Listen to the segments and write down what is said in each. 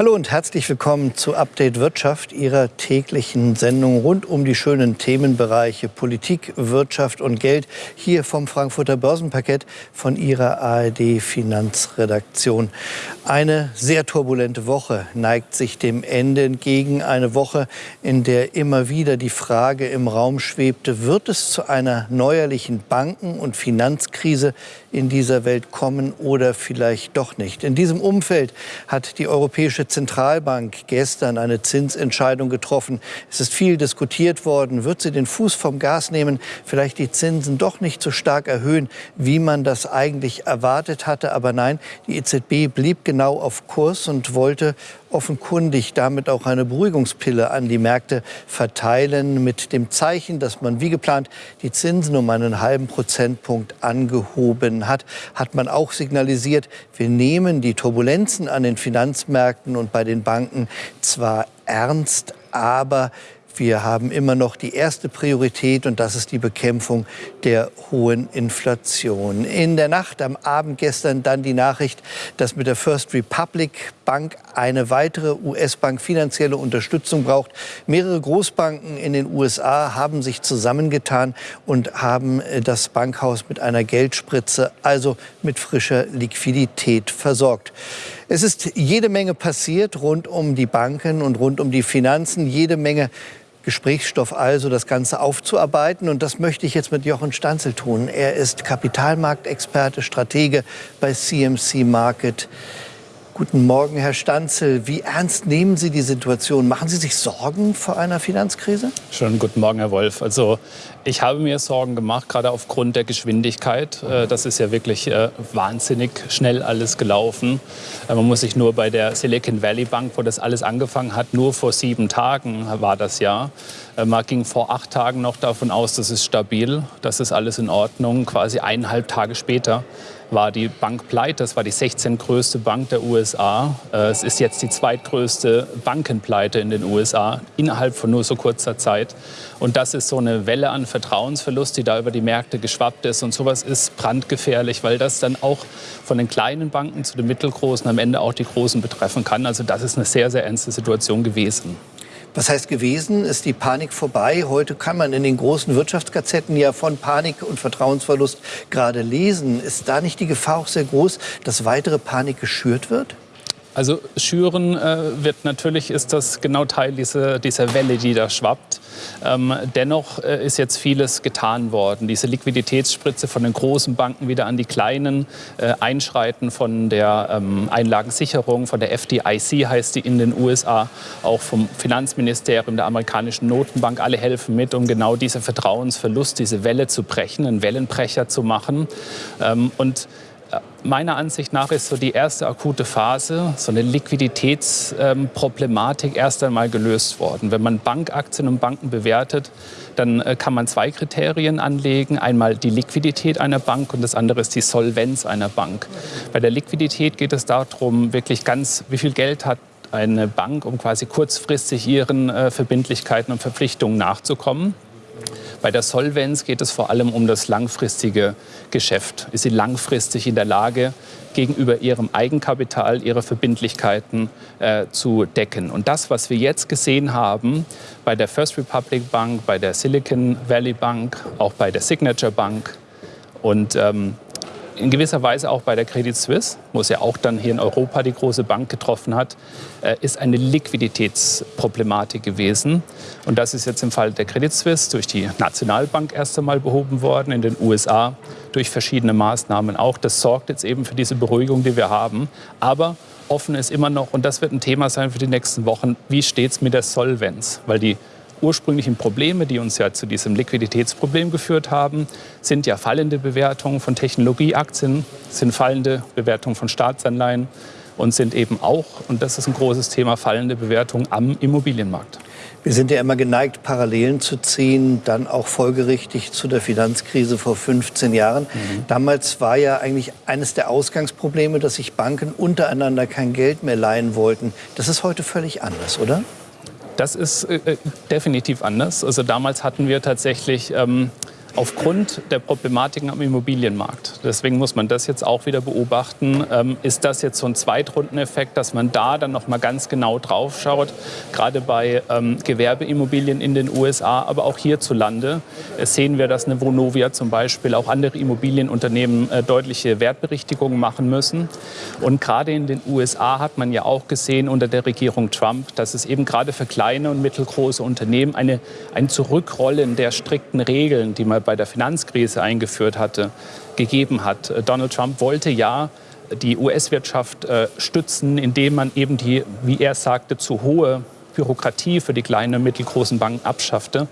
Hallo und herzlich willkommen zu Update Wirtschaft, Ihrer täglichen Sendung rund um die schönen Themenbereiche Politik, Wirtschaft und Geld. Hier vom Frankfurter Börsenparkett von Ihrer ARD Finanzredaktion. Eine sehr turbulente Woche neigt sich dem Ende entgegen. Eine Woche, in der immer wieder die Frage im Raum schwebte, wird es zu einer neuerlichen Banken- und Finanzkrise in dieser Welt kommen oder vielleicht doch nicht? In diesem Umfeld hat die Europäische Zentralbank gestern eine Zinsentscheidung getroffen. Es ist viel diskutiert worden. Wird sie den Fuß vom Gas nehmen, vielleicht die Zinsen doch nicht so stark erhöhen, wie man das eigentlich erwartet hatte? Aber nein, die EZB blieb genau auf Kurs und wollte offenkundig damit auch eine Beruhigungspille an die Märkte verteilen, mit dem Zeichen, dass man wie geplant die Zinsen um einen halben Prozentpunkt angehoben hat, hat man auch signalisiert, wir nehmen die Turbulenzen an den Finanzmärkten und bei den Banken zwar ernst, aber wir haben immer noch die erste Priorität und das ist die Bekämpfung der hohen Inflation. In der Nacht am Abend gestern dann die Nachricht, dass mit der First Republic Bank eine weitere US-Bank finanzielle Unterstützung braucht. Mehrere Großbanken in den USA haben sich zusammengetan und haben äh, das Bankhaus mit einer Geldspritze, also mit frischer Liquidität versorgt. Es ist jede Menge passiert rund um die Banken und rund um die Finanzen, jede Menge Gesprächsstoff also, das Ganze aufzuarbeiten. Und das möchte ich jetzt mit Jochen Stanzel tun. Er ist Kapitalmarktexperte, Stratege bei CMC Market. Guten Morgen, Herr Stanzel. Wie ernst nehmen Sie die Situation? Machen Sie sich Sorgen vor einer Finanzkrise? Schönen guten Morgen, Herr Wolf. Also ich habe mir Sorgen gemacht, gerade aufgrund der Geschwindigkeit. Äh, das ist ja wirklich äh, wahnsinnig schnell alles gelaufen. Äh, man muss sich nur bei der Silicon Valley Bank, wo das alles angefangen hat, nur vor sieben Tagen war das ja. Man ging vor acht Tagen noch davon aus, das ist stabil, das ist alles in Ordnung. Quasi eineinhalb Tage später war die Bank pleite. Das war die 16. größte Bank der USA. Äh, es ist jetzt die zweitgrößte Bankenpleite in den USA innerhalb von nur so kurzer Zeit. Und das ist so eine Welle an Vertrauensverlust, die da über die Märkte geschwappt ist. Und sowas ist brandgefährlich, weil das dann auch von den kleinen Banken zu den mittelgroßen am Ende auch die großen betreffen kann. Also das ist eine sehr, sehr ernste Situation gewesen. Was heißt gewesen? Ist die Panik vorbei? Heute kann man in den großen Wirtschaftsgazetten ja von Panik und Vertrauensverlust gerade lesen. Ist da nicht die Gefahr auch sehr groß, dass weitere Panik geschürt wird? Also schüren äh, wird natürlich, ist das genau Teil dieser, dieser Welle, die da schwappt. Ähm, dennoch äh, ist jetzt vieles getan worden. Diese Liquiditätsspritze von den großen Banken wieder an die kleinen, äh, Einschreiten von der ähm, Einlagensicherung, von der FDIC heißt die in den USA, auch vom Finanzministerium, der amerikanischen Notenbank, alle helfen mit, um genau diese Vertrauensverlust, diese Welle zu brechen, einen Wellenbrecher zu machen. Ähm, und meiner Ansicht nach ist so die erste akute Phase, so eine Liquiditätsproblematik erst einmal gelöst worden. Wenn man Bankaktien und Banken bewertet, dann äh, kann man zwei Kriterien anlegen. Einmal die Liquidität einer Bank und das andere ist die Solvenz einer Bank. Bei der Liquidität geht es darum, wirklich ganz, wie viel Geld hat eine Bank, um quasi kurzfristig ihren äh, Verbindlichkeiten und Verpflichtungen nachzukommen. Bei der Solvenz geht es vor allem um das langfristige Geschäft. Ist sie langfristig in der Lage, gegenüber ihrem Eigenkapital ihre Verbindlichkeiten äh, zu decken? Und das, was wir jetzt gesehen haben bei der First Republic Bank, bei der Silicon Valley Bank, auch bei der Signature Bank und ähm, in gewisser Weise auch bei der Credit Suisse, wo es ja auch dann hier in Europa die große Bank getroffen hat, äh, ist eine Liquiditätsproblematik gewesen. Und das ist jetzt im Fall der Credit Suisse durch die Nationalbank erst einmal behoben worden, in den USA durch verschiedene Maßnahmen auch. Das sorgt jetzt eben für diese Beruhigung, die wir haben. Aber offen ist immer noch, und das wird ein Thema sein für die nächsten Wochen, wie steht es mit der Solvenz? Weil die ursprünglichen Probleme, die uns ja zu diesem Liquiditätsproblem geführt haben, sind ja fallende Bewertungen von Technologieaktien, sind fallende Bewertungen von Staatsanleihen und sind eben auch, und das ist ein großes Thema, fallende Bewertungen am Immobilienmarkt. Wir sind ja immer geneigt, Parallelen zu ziehen, dann auch folgerichtig zu der Finanzkrise vor 15 Jahren. Mhm. Damals war ja eigentlich eines der Ausgangsprobleme, dass sich Banken untereinander kein Geld mehr leihen wollten. Das ist heute völlig anders, oder? Das ist äh, äh, definitiv anders. Also damals hatten wir tatsächlich ähm, aufgrund der Problematiken am Immobilienmarkt. Deswegen muss man das jetzt auch wieder beobachten. Ähm, ist das jetzt so ein Zweitrundeneffekt, dass man da dann noch mal ganz genau drauf schaut, gerade bei ähm, Gewerbeimmobilien in den USA, aber auch hierzulande äh, sehen wir, dass eine Vonovia zum Beispiel auch andere Immobilienunternehmen äh, deutliche Wertberichtigungen machen müssen. Und gerade in den USA hat man ja auch gesehen unter der Regierung Trump, dass es eben gerade für kleine und mittelgroße Unternehmen eine, ein Zurückrollen der strikten Regeln, die man bei der Finanzkrise eingeführt hatte, gegeben hat. Äh, Donald Trump wollte ja die US-Wirtschaft äh, stützen, indem man eben die, wie er sagte, zu hohe Bürokratie für die kleinen und mittelgroßen Banken abschaffte.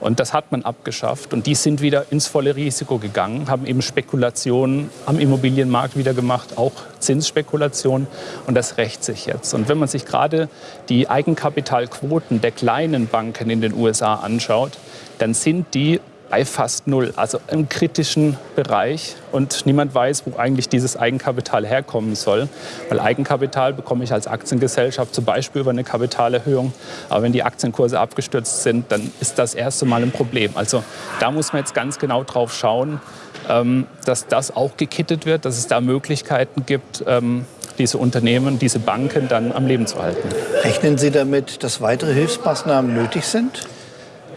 Und das hat man abgeschafft. Und die sind wieder ins volle Risiko gegangen, haben eben Spekulationen am Immobilienmarkt wieder gemacht, auch Zinsspekulationen. Und das rächt sich jetzt. Und wenn man sich gerade die Eigenkapitalquoten der kleinen Banken in den USA anschaut, dann sind die bei fast null, also im kritischen Bereich. Und niemand weiß, wo eigentlich dieses Eigenkapital herkommen soll. Weil Eigenkapital bekomme ich als Aktiengesellschaft zum Beispiel über eine Kapitalerhöhung. Aber wenn die Aktienkurse abgestürzt sind, dann ist das erste Mal ein Problem. Also da muss man jetzt ganz genau drauf schauen, ähm, dass das auch gekittet wird, dass es da Möglichkeiten gibt, ähm, diese Unternehmen, diese Banken dann am Leben zu halten. Rechnen Sie damit, dass weitere Hilfsmaßnahmen nötig sind?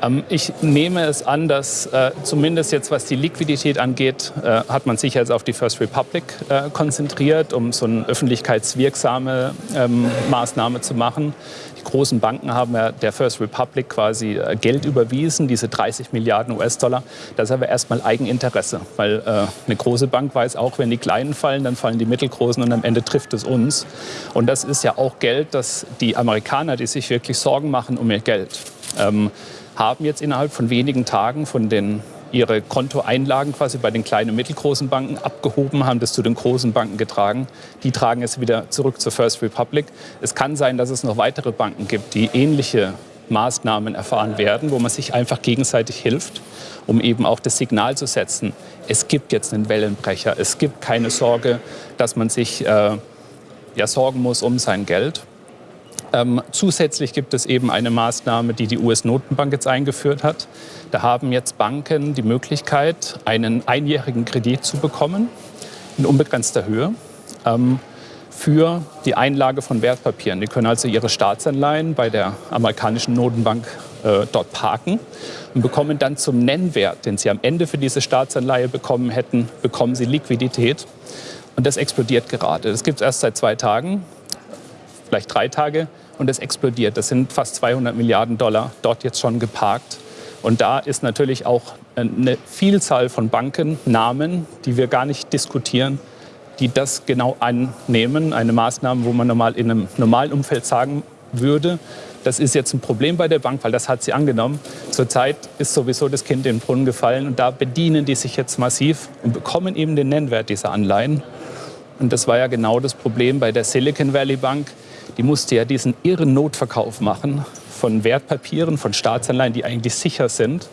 Ähm, ich nehme es an, dass äh, zumindest jetzt, was die Liquidität angeht, äh, hat man sich jetzt auf die First Republic äh, konzentriert, um so eine öffentlichkeitswirksame ähm, Maßnahme zu machen. Die großen Banken haben ja der First Republic quasi Geld überwiesen, diese 30 Milliarden US-Dollar. Das ist aber erstmal Eigeninteresse, weil eine große Bank weiß auch, wenn die Kleinen fallen, dann fallen die Mittelgroßen und am Ende trifft es uns. Und das ist ja auch Geld, dass die Amerikaner, die sich wirklich Sorgen machen um ihr Geld, ähm, haben jetzt innerhalb von wenigen Tagen von den ihre Kontoeinlagen quasi bei den kleinen und mittelgroßen Banken abgehoben, haben das zu den großen Banken getragen. Die tragen es wieder zurück zur First Republic. Es kann sein, dass es noch weitere Banken gibt, die ähnliche Maßnahmen erfahren werden, wo man sich einfach gegenseitig hilft, um eben auch das Signal zu setzen. Es gibt jetzt einen Wellenbrecher. Es gibt keine Sorge, dass man sich äh, ja, sorgen muss um sein Geld. Ähm, zusätzlich gibt es eben eine Maßnahme, die die US-Notenbank jetzt eingeführt hat. Da haben jetzt Banken die Möglichkeit, einen einjährigen Kredit zu bekommen in unbegrenzter Höhe ähm, für die Einlage von Wertpapieren. Die können also ihre Staatsanleihen bei der amerikanischen Notenbank äh, dort parken und bekommen dann zum Nennwert, den sie am Ende für diese Staatsanleihe bekommen hätten, bekommen sie Liquidität. Und das explodiert gerade. Das gibt es erst seit zwei Tagen, vielleicht drei Tage und es explodiert. Das sind fast 200 Milliarden Dollar dort jetzt schon geparkt. Und da ist natürlich auch eine Vielzahl von Bankennamen, die wir gar nicht diskutieren, die das genau annehmen. Eine Maßnahme, wo man normal in einem normalen Umfeld sagen würde, das ist jetzt ein Problem bei der Bank, weil das hat sie angenommen. Zurzeit ist sowieso das Kind in den Brunnen gefallen und da bedienen die sich jetzt massiv und bekommen eben den Nennwert dieser Anleihen. Und das war ja genau das Problem bei der Silicon Valley Bank die musste ja diesen irren Notverkauf machen von Wertpapieren, von Staatsanleihen, die eigentlich sicher sind.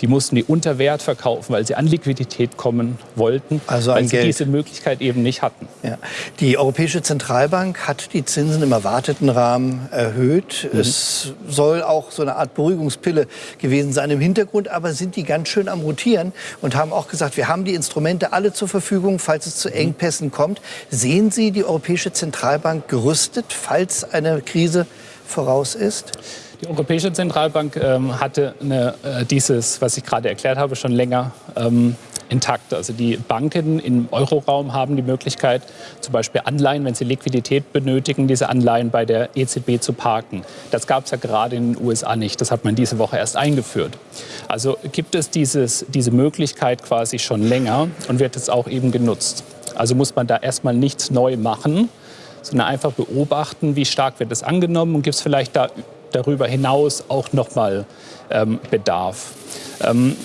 Die mussten die unter Wert verkaufen, weil sie an Liquidität kommen wollten, also weil sie Geld. diese Möglichkeit eben nicht hatten. Ja. Die Europäische Zentralbank hat die Zinsen im erwarteten Rahmen erhöht. Mhm. Es soll auch so eine Art Beruhigungspille gewesen sein im Hintergrund, aber sind die ganz schön am Rotieren und haben auch gesagt, wir haben die Instrumente alle zur Verfügung, falls es zu mhm. Engpässen kommt. Sehen Sie die Europäische Zentralbank gerüstet, falls eine Krise voraus ist? Die Europäische Zentralbank ähm, hatte eine, äh, dieses, was ich gerade erklärt habe, schon länger ähm, intakt. Also die Banken im Euroraum haben die Möglichkeit, zum Beispiel Anleihen, wenn sie Liquidität benötigen, diese Anleihen bei der EZB zu parken. Das gab es ja gerade in den USA nicht. Das hat man diese Woche erst eingeführt. Also gibt es dieses, diese Möglichkeit quasi schon länger und wird es auch eben genutzt. Also muss man da erstmal nichts neu machen, sondern einfach beobachten, wie stark wird es angenommen und gibt es vielleicht da darüber hinaus auch nochmal ähm, Bedarf. Ähm,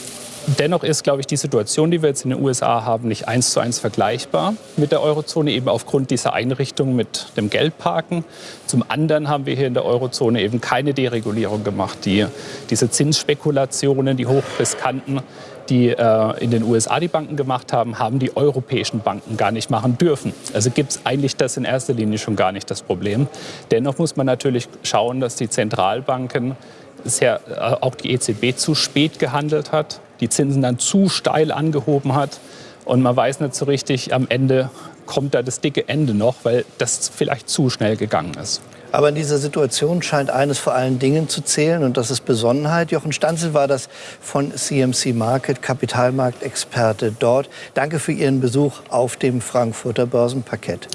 Dennoch ist, glaube ich, die Situation, die wir jetzt in den USA haben, nicht eins zu eins vergleichbar mit der Eurozone, eben aufgrund dieser Einrichtung mit dem Geldparken. Zum anderen haben wir hier in der Eurozone eben keine Deregulierung gemacht. Die, diese Zinsspekulationen, die hochriskanten, die äh, in den USA die Banken gemacht haben, haben die europäischen Banken gar nicht machen dürfen. Also gibt es eigentlich das in erster Linie schon gar nicht das Problem. Dennoch muss man natürlich schauen, dass die Zentralbanken sehr, äh, auch die EZB zu spät gehandelt hat, die Zinsen dann zu steil angehoben hat und man weiß nicht so richtig, am Ende kommt da das dicke Ende noch, weil das vielleicht zu schnell gegangen ist. Aber in dieser Situation scheint eines vor allen Dingen zu zählen und das ist Besonnenheit. Jochen Stanzel war das von CMC Market, Kapitalmarktexperte dort. Danke für Ihren Besuch auf dem Frankfurter Börsenparkett.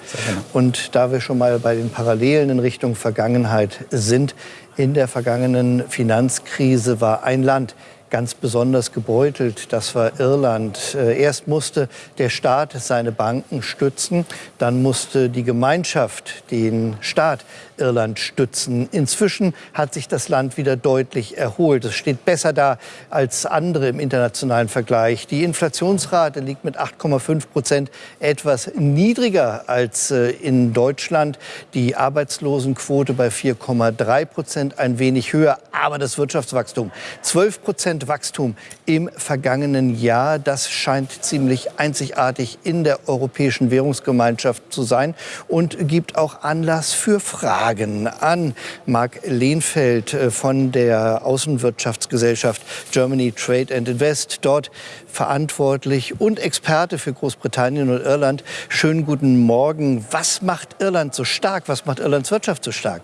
Und da wir schon mal bei den Parallelen in Richtung Vergangenheit sind, in der vergangenen Finanzkrise war ein Land ganz besonders gebeutelt. Das war Irland. Äh, erst musste der Staat seine Banken stützen, dann musste die Gemeinschaft den Staat Irland stützen. Inzwischen hat sich das Land wieder deutlich erholt. Es steht besser da als andere im internationalen Vergleich. Die Inflationsrate liegt mit 8,5 Prozent etwas niedriger als äh, in Deutschland. Die Arbeitslosenquote bei 4,3 Prozent ein wenig höher. Aber das Wirtschaftswachstum 12 Prozent Wachstum im vergangenen Jahr, das scheint ziemlich einzigartig in der Europäischen Währungsgemeinschaft zu sein und gibt auch Anlass für Fragen. Fragen an Marc Lehnfeld äh, von der Außenwirtschaftsgesellschaft Germany Trade and Invest, dort verantwortlich und Experte für Großbritannien und Irland. Schönen guten Morgen. Was macht Irland so stark? Was macht Irlands Wirtschaft so stark?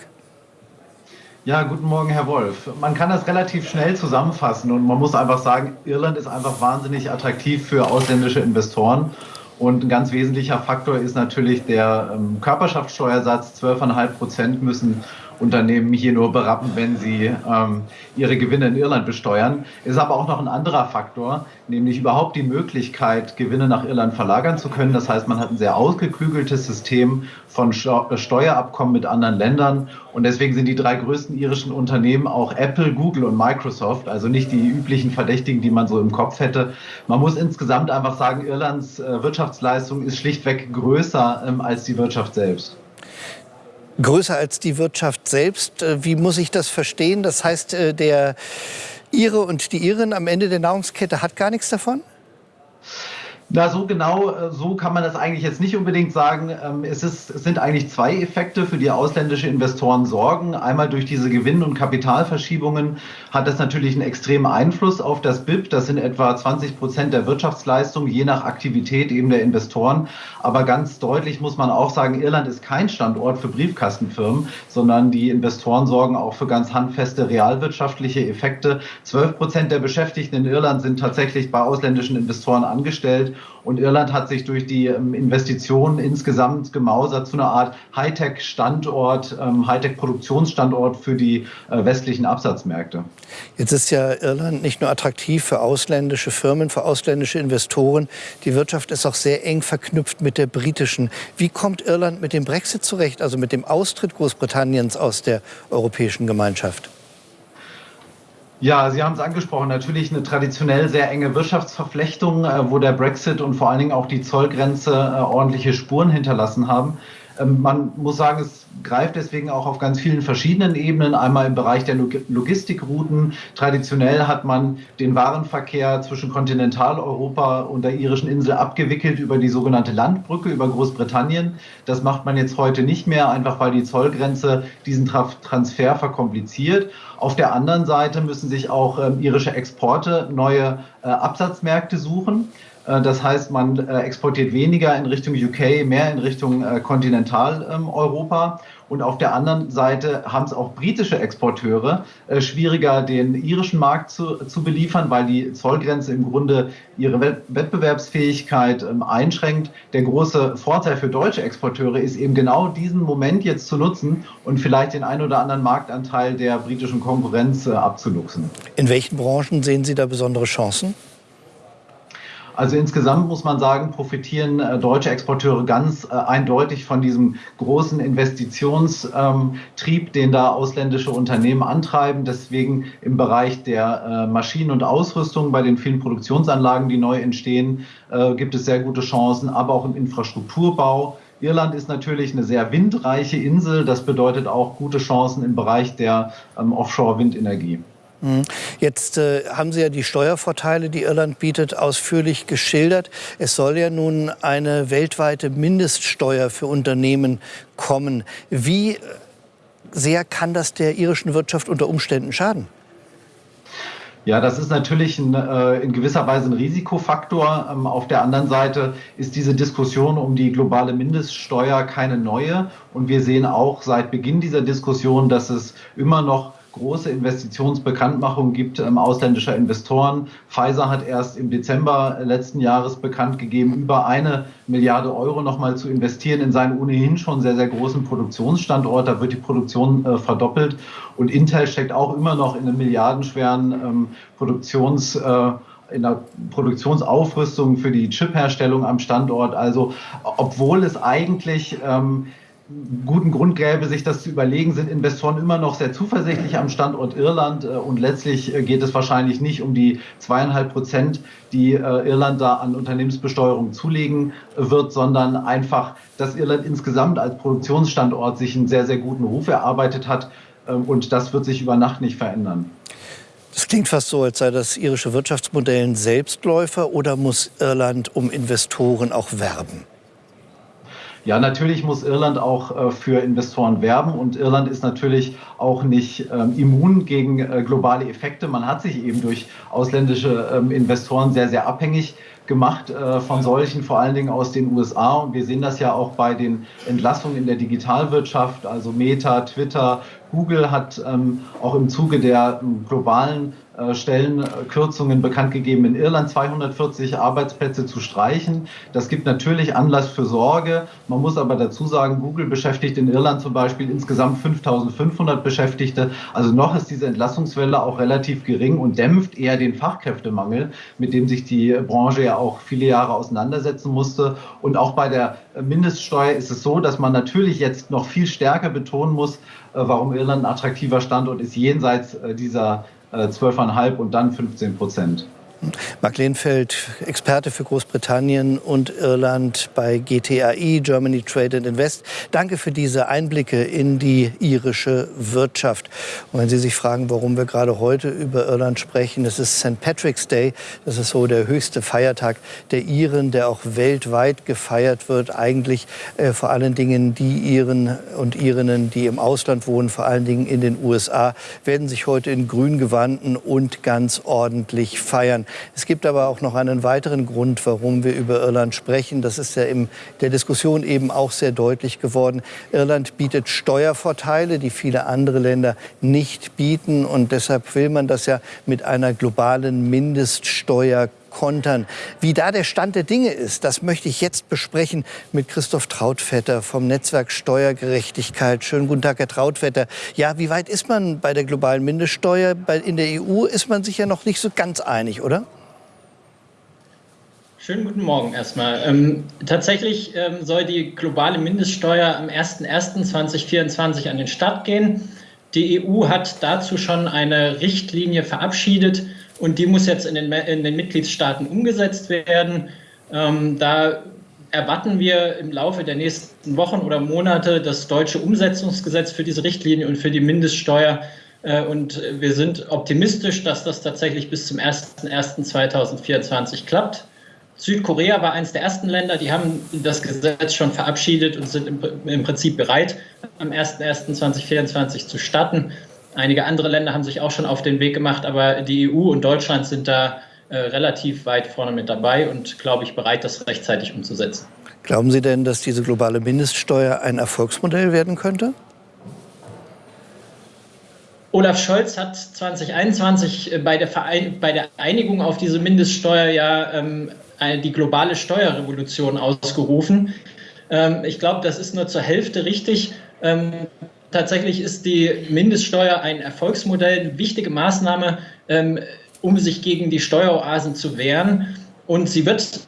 Ja, guten Morgen, Herr Wolf. Man kann das relativ schnell zusammenfassen und man muss einfach sagen, Irland ist einfach wahnsinnig attraktiv für ausländische Investoren. Und ein ganz wesentlicher Faktor ist natürlich der ähm, Körperschaftssteuersatz. 12,5 Prozent müssen Unternehmen hier nur berappen, wenn sie ähm, ihre Gewinne in Irland besteuern. Es ist aber auch noch ein anderer Faktor, nämlich überhaupt die Möglichkeit, Gewinne nach Irland verlagern zu können. Das heißt, man hat ein sehr ausgeklügeltes System von Steuerabkommen mit anderen Ländern. Und deswegen sind die drei größten irischen Unternehmen auch Apple, Google und Microsoft, also nicht die üblichen Verdächtigen, die man so im Kopf hätte. Man muss insgesamt einfach sagen, Irlands äh, Wirtschaftsleistung ist schlichtweg größer ähm, als die Wirtschaft selbst größer als die Wirtschaft selbst. Äh, wie muss ich das verstehen? Das heißt, äh, der Ire und die Iren am Ende der Nahrungskette hat gar nichts davon? Na, so genau, äh, so kann man das eigentlich jetzt nicht unbedingt sagen. Ähm, es, ist, es sind eigentlich zwei Effekte, für die ausländische Investoren sorgen. Einmal durch diese Gewinn- und Kapitalverschiebungen hat das natürlich einen extremen Einfluss auf das BIP. Das sind etwa 20 Prozent der Wirtschaftsleistung, je nach Aktivität eben der Investoren. Aber ganz deutlich muss man auch sagen, Irland ist kein Standort für Briefkastenfirmen, sondern die Investoren sorgen auch für ganz handfeste realwirtschaftliche Effekte. 12 Prozent der Beschäftigten in Irland sind tatsächlich bei ausländischen Investoren angestellt. Und Irland hat sich durch die ähm, Investitionen insgesamt gemausert zu einer Art Hightech-Standort, ähm, Hightech-Produktionsstandort für die äh, westlichen Absatzmärkte. Jetzt ist ja Irland nicht nur attraktiv für ausländische Firmen, für ausländische Investoren. Die Wirtschaft ist auch sehr eng verknüpft mit der britischen. Wie kommt Irland mit dem Brexit zurecht, also mit dem Austritt Großbritanniens aus der Europäischen Gemeinschaft? Ja, Sie haben es angesprochen, natürlich eine traditionell sehr enge Wirtschaftsverflechtung, äh, wo der Brexit und vor allen Dingen auch die Zollgrenze äh, ordentliche Spuren hinterlassen haben. Ähm, man muss sagen, es greift deswegen auch auf ganz vielen verschiedenen Ebenen. Einmal im Bereich der Logistikrouten. Traditionell hat man den Warenverkehr zwischen Kontinentaleuropa und der irischen Insel abgewickelt über die sogenannte Landbrücke über Großbritannien. Das macht man jetzt heute nicht mehr, einfach weil die Zollgrenze diesen Transfer verkompliziert. Auf der anderen Seite müssen sich auch ähm, irische Exporte neue äh, Absatzmärkte suchen. Äh, das heißt, man äh, exportiert weniger in Richtung UK, mehr in Richtung äh, Kontinentaleuropa. Und auf der anderen Seite haben es auch britische Exporteure schwieriger, den irischen Markt zu, zu beliefern, weil die Zollgrenze im Grunde ihre Wettbewerbsfähigkeit ähm, einschränkt. Der große Vorteil für deutsche Exporteure ist eben genau diesen Moment jetzt zu nutzen und vielleicht den ein oder anderen Marktanteil der britischen Konkurrenz abzuluxen. In welchen Branchen sehen Sie da besondere Chancen? Also insgesamt muss man sagen, profitieren äh, deutsche Exporteure ganz äh, eindeutig von diesem großen Investitionstrieb, ähm, den da ausländische Unternehmen antreiben. Deswegen im Bereich der äh, Maschinen und Ausrüstung bei den vielen Produktionsanlagen, die neu entstehen, gibt es sehr gute Chancen, aber auch im Infrastrukturbau. Irland ist natürlich eine sehr windreiche Insel. Das bedeutet auch gute Chancen im Bereich der ähm, Offshore-Windenergie. Mhm. Jetzt äh, haben Sie ja die Steuervorteile, die Irland bietet, ausführlich geschildert. Es soll ja nun eine weltweite Mindeststeuer für Unternehmen kommen. Wie sehr kann das der irischen Wirtschaft unter Umständen schaden? Ja, das ist natürlich ein, äh, in gewisser Weise ein Risikofaktor. Ähm, auf der anderen Seite ist diese Diskussion um die globale Mindeststeuer keine neue. Und wir sehen auch seit Beginn dieser Diskussion, dass es immer noch große Investitionsbekanntmachung gibt ähm, ausländischer Investoren. Pfizer hat erst im Dezember letzten Jahres bekannt gegeben, über eine Milliarde Euro nochmal zu investieren in seinen ohnehin schon sehr, sehr großen Produktionsstandort. Da wird die Produktion äh, verdoppelt. Und Intel steckt auch immer noch in einem milliardenschweren ähm, Produktions- äh, in der Produktionsaufrüstung für die Chipherstellung am Standort. Also obwohl es eigentlich ähm, guten Grund gäbe, sich das zu überlegen, sind Investoren immer noch sehr zuversichtlich am Standort Irland. Äh, und letztlich äh, geht es wahrscheinlich nicht um die zweieinhalb Prozent, die äh, Irland da an Unternehmensbesteuerung zulegen wird, sondern einfach, dass Irland insgesamt als Produktionsstandort sich einen sehr, sehr guten Ruf erarbeitet hat. Und das wird sich über Nacht nicht verändern. Das klingt fast so, als sei das irische Wirtschaftsmodell ein Selbstläufer oder muss Irland um Investoren auch werben? Ja, natürlich muss Irland auch äh, für Investoren werben und Irland ist natürlich auch nicht ähm, immun gegen äh, globale Effekte. Man hat sich eben durch ausländische ähm, Investoren sehr, sehr abhängig gemacht äh, von solchen, vor allen Dingen aus den USA. Und wir sehen das ja auch bei den Entlassungen in der Digitalwirtschaft, also Meta, Twitter, Google hat ähm, auch im Zuge der ähm, globalen Stellenkürzungen bekannt gegeben, in Irland 240 Arbeitsplätze zu streichen. Das gibt natürlich Anlass für Sorge. Man muss aber dazu sagen, Google beschäftigt in Irland zum Beispiel insgesamt 5500 Beschäftigte. Also noch ist diese Entlassungswelle auch relativ gering und dämpft eher den Fachkräftemangel, mit dem sich die Branche ja auch viele Jahre auseinandersetzen musste. Und auch bei der Mindeststeuer ist es so, dass man natürlich jetzt noch viel stärker betonen muss, äh, warum Irland ein attraktiver Standort ist, jenseits äh, dieser 12,5 und dann 15 Prozent. Mark Lehnfeld, Experte für Großbritannien und Irland bei GTAI, Germany Trade and Invest. Danke für diese Einblicke in die irische Wirtschaft. Und wenn Sie sich fragen, warum wir gerade heute über Irland sprechen, es ist St. Patrick's Day. Das ist so der höchste Feiertag der Iren, der auch weltweit gefeiert wird. Eigentlich äh, vor allen Dingen die Iren und Irinnen, die im Ausland wohnen, vor allen Dingen in den USA, werden sich heute in grün gewanden und ganz ordentlich feiern. Es gibt aber auch noch einen weiteren Grund, warum wir über Irland sprechen. Das ist ja in der Diskussion eben auch sehr deutlich geworden. Irland bietet Steuervorteile, die viele andere Länder nicht bieten. Und deshalb will man das ja mit einer globalen Mindeststeuer kontern. Wie da der Stand der Dinge ist, das möchte ich jetzt besprechen mit Christoph Trautvetter vom Netzwerk Steuergerechtigkeit. Schönen guten Tag, Herr Trautvetter. Ja, wie weit ist man bei der globalen Mindeststeuer? In der EU ist man sich ja noch nicht so ganz einig, oder? Schönen guten Morgen erstmal. Ähm, tatsächlich ähm, soll die globale Mindeststeuer am 01.01.2024 an den Start gehen. Die EU hat dazu schon eine Richtlinie verabschiedet und die muss jetzt in den, in den Mitgliedstaaten umgesetzt werden. Ähm, da erwarten wir im Laufe der nächsten Wochen oder Monate das deutsche Umsetzungsgesetz für diese Richtlinie und für die Mindeststeuer. Äh, und wir sind optimistisch, dass das tatsächlich bis zum 01.01.2024 klappt. Südkorea war eines der ersten Länder, die haben das Gesetz schon verabschiedet und sind im, Prinzip bereit, am 01.01.2024 zu starten. Einige andere Länder haben sich auch schon auf den Weg gemacht, aber die EU und Deutschland sind da äh, relativ weit vorne mit dabei und, glaube ich, bereit, das rechtzeitig umzusetzen. Glauben Sie denn, dass diese globale Mindeststeuer ein Erfolgsmodell werden könnte? Olaf Scholz hat 2021 äh, bei der, Verein bei der Einigung auf diese Mindeststeuer ja ähm, die globale Steuerrevolution ausgerufen. Ähm, ich glaube, das ist nur zur Hälfte richtig. Ähm, Tatsächlich ist die Mindeststeuer ein Erfolgsmodell, eine wichtige Maßnahme, ähm, um sich gegen die Steueroasen zu wehren. Und sie wird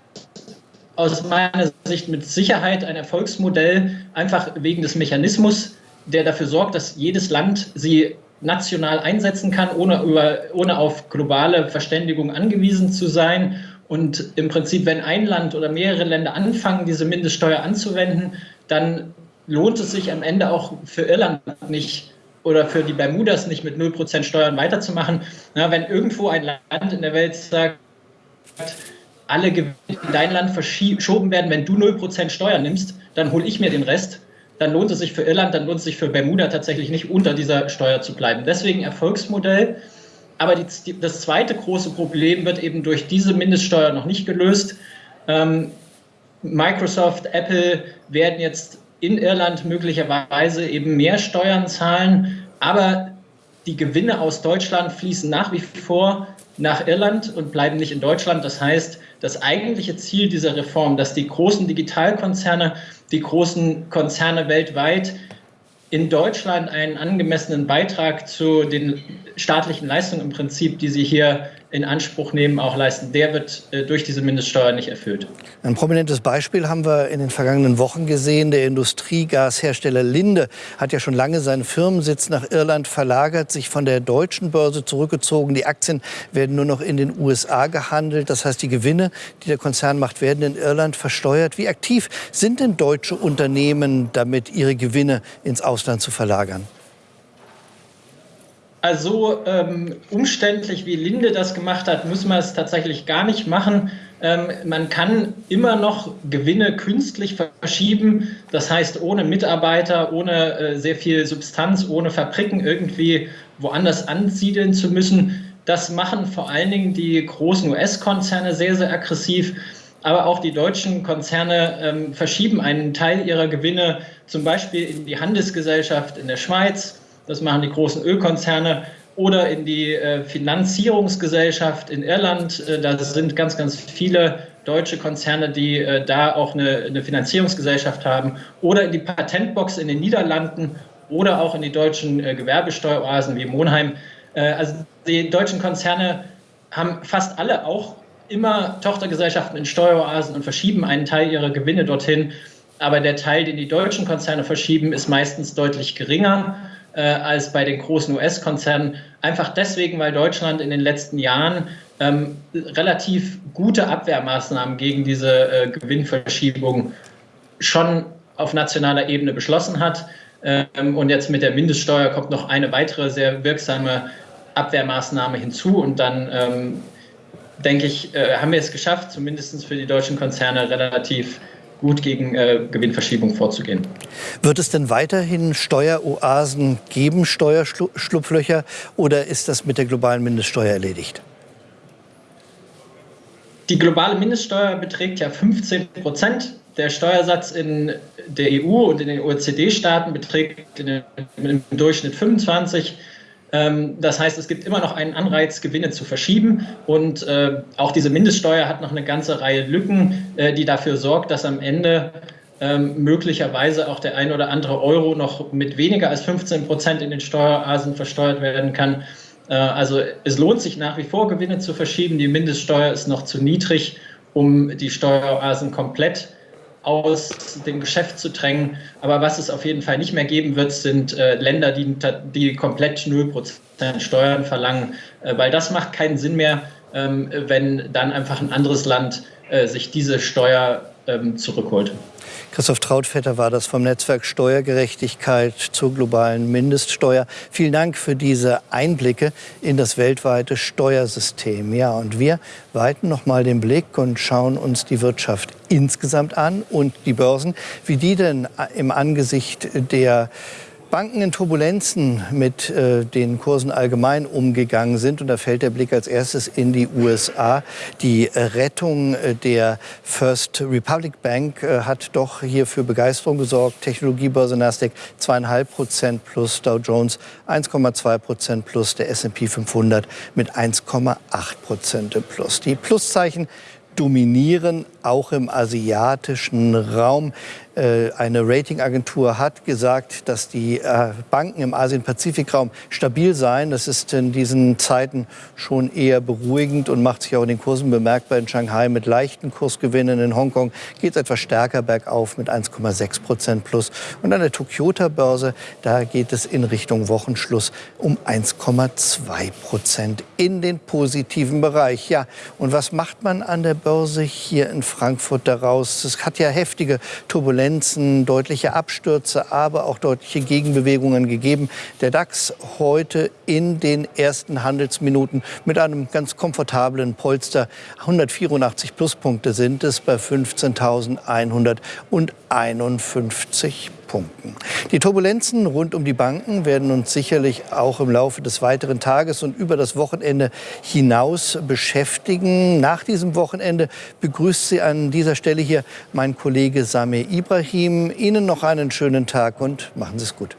aus meiner Sicht mit Sicherheit ein Erfolgsmodell, einfach wegen des Mechanismus, der dafür sorgt, dass jedes Land sie national einsetzen kann, ohne, über, ohne auf globale Verständigung angewiesen zu sein. Und im Prinzip, wenn ein Land oder mehrere Länder anfangen, diese Mindeststeuer anzuwenden, dann lohnt es sich am Ende auch für Irland nicht oder für die Bermudas nicht mit 0% Steuern weiterzumachen. Ja, wenn irgendwo ein Land in der Welt sagt, alle Gewinne in dein Land verschoben werden, wenn du 0% Steuern nimmst, dann hole ich mir den Rest, dann lohnt es sich für Irland, dann lohnt es sich für Bermuda tatsächlich nicht, unter dieser Steuer zu bleiben. Deswegen Erfolgsmodell. aber die, das zweite große Problem wird eben durch diese Mindeststeuer noch nicht gelöst. Ähm, Microsoft, Apple werden jetzt in Irland möglicherweise eben mehr Steuern zahlen, aber die Gewinne aus Deutschland fließen nach wie vor nach Irland und bleiben nicht in Deutschland. Das heißt, das eigentliche Ziel dieser Reform, dass die großen Digitalkonzerne, die großen Konzerne weltweit in Deutschland einen angemessenen Beitrag zu den staatlichen Leistungen im Prinzip, die sie hier in Anspruch nehmen, auch leisten, der wird äh, durch diese Mindeststeuer nicht erfüllt. Ein prominentes Beispiel haben wir in den vergangenen Wochen gesehen. Der Industriegashersteller Linde hat ja schon lange seinen Firmensitz nach Irland verlagert, sich von der deutschen Börse zurückgezogen. Die Aktien werden nur noch in den USA gehandelt. Das heißt, die Gewinne, die der Konzern macht, werden in Irland versteuert. Wie aktiv sind denn deutsche Unternehmen damit, ihre Gewinne ins Ausland zu verlagern? Also ähm, umständlich wie Linde das gemacht hat, muss man es tatsächlich gar nicht machen. Ähm, man kann immer noch Gewinne künstlich verschieben, das heißt ohne Mitarbeiter, ohne äh, sehr viel Substanz, ohne Fabriken irgendwie woanders ansiedeln zu müssen. Das machen vor allen Dingen die großen US-Konzerne sehr, sehr aggressiv. Aber auch die deutschen Konzerne ähm, verschieben einen Teil ihrer Gewinne zum Beispiel in die Handelsgesellschaft in der Schweiz das machen die großen Ölkonzerne, oder in die äh, Finanzierungsgesellschaft in Irland. Äh, da sind ganz, ganz viele deutsche Konzerne, die äh, da auch eine, eine, Finanzierungsgesellschaft haben, oder in die Patentbox in den Niederlanden oder auch in die deutschen Gewerbesteueroasen wie Monheim. Also die deutschen Konzerne haben fast alle auch immer Tochtergesellschaften in Steueroasen und verschieben einen Teil ihrer Gewinne dorthin. Aber der Teil, den die deutschen Konzerne verschieben, ist meistens deutlich geringer äh, als bei den großen US-Konzernen. Einfach deswegen, weil Deutschland in den letzten Jahren ähm, relativ gute Abwehrmaßnahmen gegen diese äh, Gewinnverschiebung schon auf nationaler Ebene beschlossen hat. Ähm, und jetzt mit der Mindeststeuer kommt noch eine weitere sehr wirksame Abwehrmaßnahme hinzu. Und dann, ähm, denke ich, äh, haben wir es geschafft, zumindest für die deutschen Konzerne relativ gut gegen äh, Gewinnverschiebung vorzugehen. Wird es denn weiterhin Steueroasen geben, Steuerschlupflöcher, oder ist das mit der globalen Mindeststeuer erledigt? Die globale Mindeststeuer beträgt ja 15 Prozent. Der Steuersatz in der EU und in den OECD-Staaten beträgt im Durchschnitt 25 Prozent. Das heißt, es gibt immer noch einen Anreiz, Gewinne zu verschieben. Und äh, auch diese Mindeststeuer hat noch eine ganze Reihe Lücken, äh, die dafür sorgt, dass am Ende ähm, möglicherweise auch der ein oder andere Euro noch mit weniger als 15 Prozent in den Steuerasen versteuert werden kann. Äh, also es lohnt sich nach wie vor, Gewinne zu verschieben. Die Mindeststeuer ist noch zu niedrig, um die Steuerasen komplett aus dem Geschäft zu drängen. Aber was es auf jeden Fall nicht mehr geben wird, sind äh, Länder, die, die komplett 0% Steuern verlangen, äh, weil das macht keinen Sinn mehr, ähm, wenn dann einfach ein anderes Land äh, sich diese Steuer ähm, zurückholt. Christoph Trautvetter war das vom Netzwerk Steuergerechtigkeit zur globalen Mindeststeuer. Vielen Dank für diese Einblicke in das weltweite Steuersystem. Ja, und wir weiten noch mal den Blick und schauen uns die Wirtschaft insgesamt an und die Börsen, wie die denn im Angesicht der Banken in Turbulenzen mit äh, den Kursen allgemein umgegangen sind. Und da fällt der Blick als erstes in die USA. Die Rettung äh, der First Republic Bank äh, hat doch hier für Begeisterung gesorgt. Technologiebörse Nasdaq 2,5 Prozent plus, Dow Jones 1,2 Prozent plus, der S&P 500 mit 1,8 Prozent plus. Die Pluszeichen dominieren auch im asiatischen Raum. Äh, eine Ratingagentur hat gesagt, dass die äh, Banken im Asien-Pazifik-Raum stabil seien. Das ist in diesen Zeiten schon eher beruhigend und macht sich auch in den Kursen bemerkbar. In Shanghai mit leichten Kursgewinnen. In Hongkong geht es etwas stärker bergauf mit 1,6 Prozent plus. Und an der Tokyota-Börse, da geht es in Richtung Wochenschluss um 1,2 Prozent in den positiven Bereich. Ja, und was macht man an der Börse hier in Frankfurt daraus? Es hat ja heftige Turbulenzen Turbulenzen, deutliche Abstürze, aber auch deutliche Gegenbewegungen gegeben. Der DAX heute in den ersten Handelsminuten mit einem ganz komfortablen Polster. 184 Pluspunkte sind es bei 15.151 Punkten. Die Turbulenzen rund um die Banken werden uns sicherlich auch im Laufe des weiteren Tages und über das Wochenende hinaus beschäftigen. Nach diesem Wochenende begrüßt Sie an dieser Stelle hier mein Kollege Samir Ibrahim. Ihnen noch einen schönen Tag und machen Sie es gut.